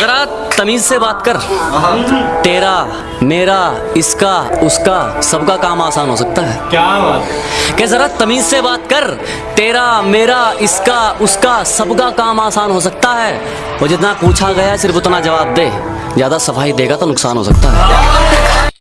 जरा तमीज से बात कर। तेरा मेरा इसका उसका सबका काम आसान हो सकता है। क्या बात? जरा तमीज से बात कर। तेरा मेरा इसका उसका सबका काम आसान हो सकता है। वो जितना पूछा गया सिर्फ़ उतना जवाब दे। ज़्यादा सफ़ाई देगा तो नुकसान हो सकता है।